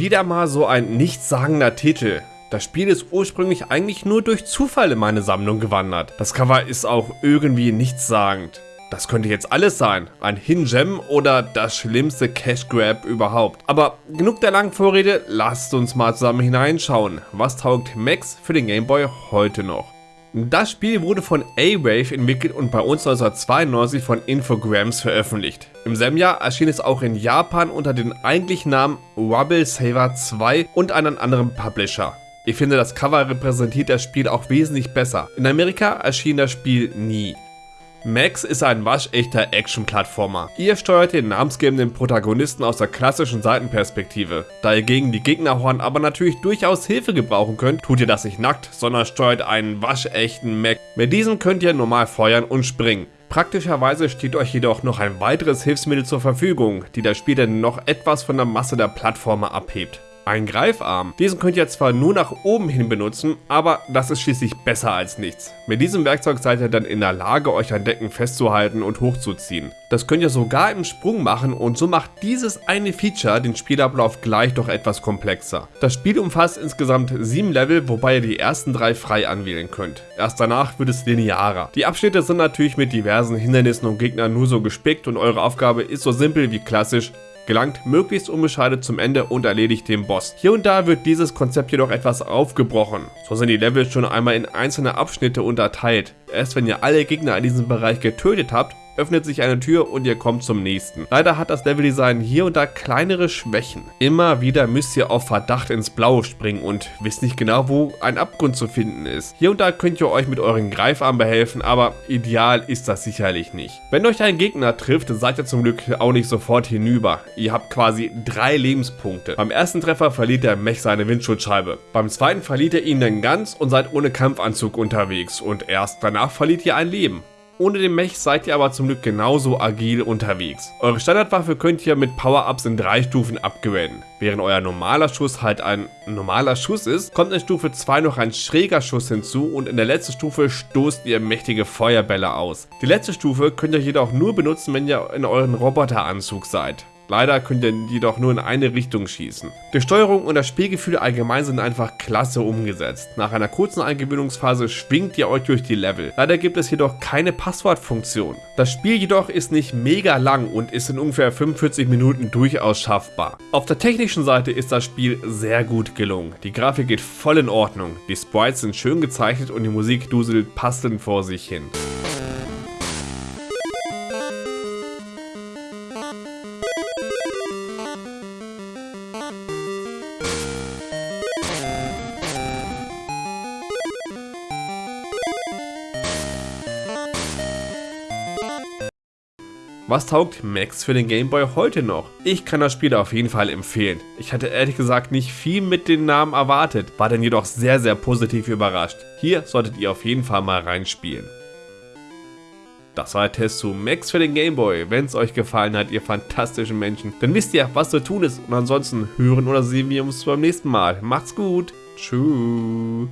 Wieder mal so ein nichtssagender Titel. Das Spiel ist ursprünglich eigentlich nur durch Zufall in meine Sammlung gewandert. Das Cover ist auch irgendwie nichtssagend. Das könnte jetzt alles sein. Ein Hidden Gem oder das schlimmste Cash Grab überhaupt. Aber genug der langen Vorrede, lasst uns mal zusammen hineinschauen. Was taugt Max für den Game Boy heute noch? Das Spiel wurde von A-Wave entwickelt und bei uns 1992 von Infogrames veröffentlicht. Im selben Jahr erschien es auch in Japan unter dem eigentlichen Namen Rubble Saver 2 und einem anderen Publisher. Ich finde das Cover repräsentiert das Spiel auch wesentlich besser. In Amerika erschien das Spiel nie. Max ist ein waschechter Action-Plattformer. Ihr steuert den namensgebenden Protagonisten aus der klassischen Seitenperspektive. Da ihr gegen die Gegnerhorn aber natürlich durchaus Hilfe gebrauchen könnt, tut ihr das nicht nackt, sondern steuert einen waschechten Mac. Mit diesem könnt ihr normal feuern und springen. Praktischerweise steht euch jedoch noch ein weiteres Hilfsmittel zur Verfügung, die das Spiel dann noch etwas von der Masse der Plattformer abhebt. Ein Greifarm. Diesen könnt ihr zwar nur nach oben hin benutzen, aber das ist schließlich besser als nichts. Mit diesem Werkzeug seid ihr dann in der Lage, euch an Decken festzuhalten und hochzuziehen. Das könnt ihr sogar im Sprung machen und so macht dieses eine Feature den Spielablauf gleich doch etwas komplexer. Das Spiel umfasst insgesamt sieben Level, wobei ihr die ersten drei frei anwählen könnt. Erst danach wird es linearer. Die Abschnitte sind natürlich mit diversen Hindernissen und Gegnern nur so gespickt und eure Aufgabe ist so simpel wie klassisch, gelangt möglichst unbeschadet zum Ende und erledigt den Boss. Hier und da wird dieses Konzept jedoch etwas aufgebrochen. So sind die Level schon einmal in einzelne Abschnitte unterteilt. Erst wenn ihr alle Gegner in diesem Bereich getötet habt, öffnet sich eine Tür und ihr kommt zum nächsten. Leider hat das Leveldesign hier und da kleinere Schwächen. Immer wieder müsst ihr auf Verdacht ins Blaue springen und wisst nicht genau, wo ein Abgrund zu finden ist. Hier und da könnt ihr euch mit euren Greifarmen behelfen, aber ideal ist das sicherlich nicht. Wenn euch ein Gegner trifft, seid ihr zum Glück auch nicht sofort hinüber. Ihr habt quasi drei Lebenspunkte. Beim ersten Treffer verliert der Mech seine Windschutzscheibe. Beim zweiten verliert ihr ihn dann ganz und seid ohne Kampfanzug unterwegs und erst danach verliert ihr ein Leben. Ohne den Mech seid ihr aber zum Glück genauso agil unterwegs. Eure Standardwaffe könnt ihr mit Power-Ups in drei Stufen upgraden. Während euer normaler Schuss halt ein normaler Schuss ist, kommt in Stufe 2 noch ein schräger Schuss hinzu und in der letzten Stufe stoßt ihr mächtige Feuerbälle aus. Die letzte Stufe könnt ihr jedoch nur benutzen, wenn ihr in euren Roboteranzug seid. Leider könnt ihr jedoch nur in eine Richtung schießen. Die Steuerung und das Spielgefühl allgemein sind einfach klasse umgesetzt. Nach einer kurzen Eingewöhnungsphase schwingt ihr euch durch die Level. Leider gibt es jedoch keine Passwortfunktion. Das Spiel jedoch ist nicht mega lang und ist in ungefähr 45 Minuten durchaus schaffbar. Auf der technischen Seite ist das Spiel sehr gut gelungen. Die Grafik geht voll in Ordnung, die Sprites sind schön gezeichnet und die Musik duselt passend vor sich hin. Was taugt Max für den Game Boy heute noch? Ich kann das Spiel auf jeden Fall empfehlen. Ich hatte ehrlich gesagt nicht viel mit den Namen erwartet, war dann jedoch sehr sehr positiv überrascht. Hier solltet ihr auf jeden Fall mal reinspielen. Das war der Test zu Max für den Game Boy. Wenn es euch gefallen hat, ihr fantastischen Menschen, dann wisst ihr, was zu tun ist. Und ansonsten hören oder sehen wir uns beim nächsten Mal. Macht's gut. Tschüss.